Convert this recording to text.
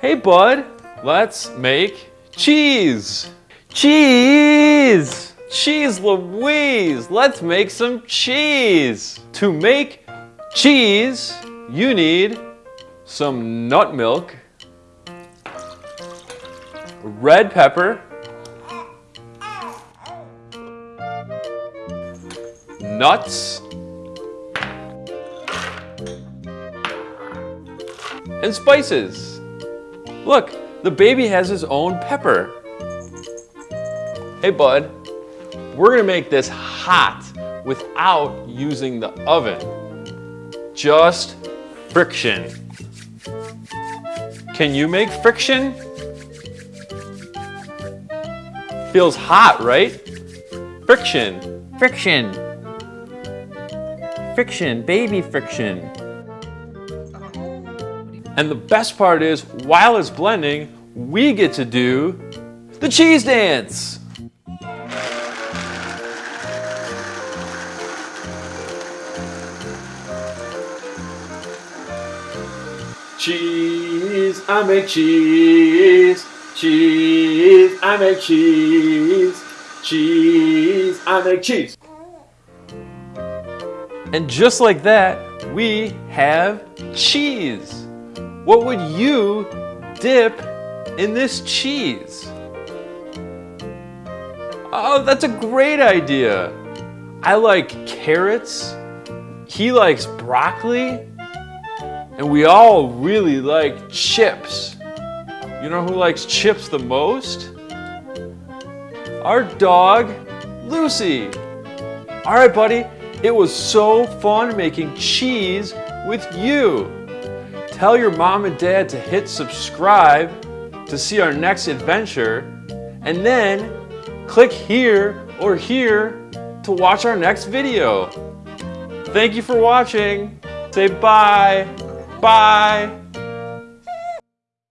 Hey, bud, let's make cheese. Cheese! Cheese Louise! Let's make some cheese! To make cheese, you need some nut milk, red pepper, nuts, and spices. Look, the baby has his own pepper. Hey bud, we're gonna make this hot without using the oven. Just friction. Can you make friction? Feels hot, right? Friction, friction, friction, baby friction. And the best part is, while it's blending, we get to do the cheese dance. Cheese, I make cheese. Cheese, I make cheese. Cheese, I make cheese. And just like that, we have cheese. What would you dip in this cheese? Oh, that's a great idea. I like carrots. He likes broccoli. And we all really like chips. You know who likes chips the most? Our dog, Lucy. All right, buddy, it was so fun making cheese with you. Tell your mom and dad to hit subscribe to see our next adventure, and then click here or here to watch our next video. Thank you for watching. Say bye. Bye.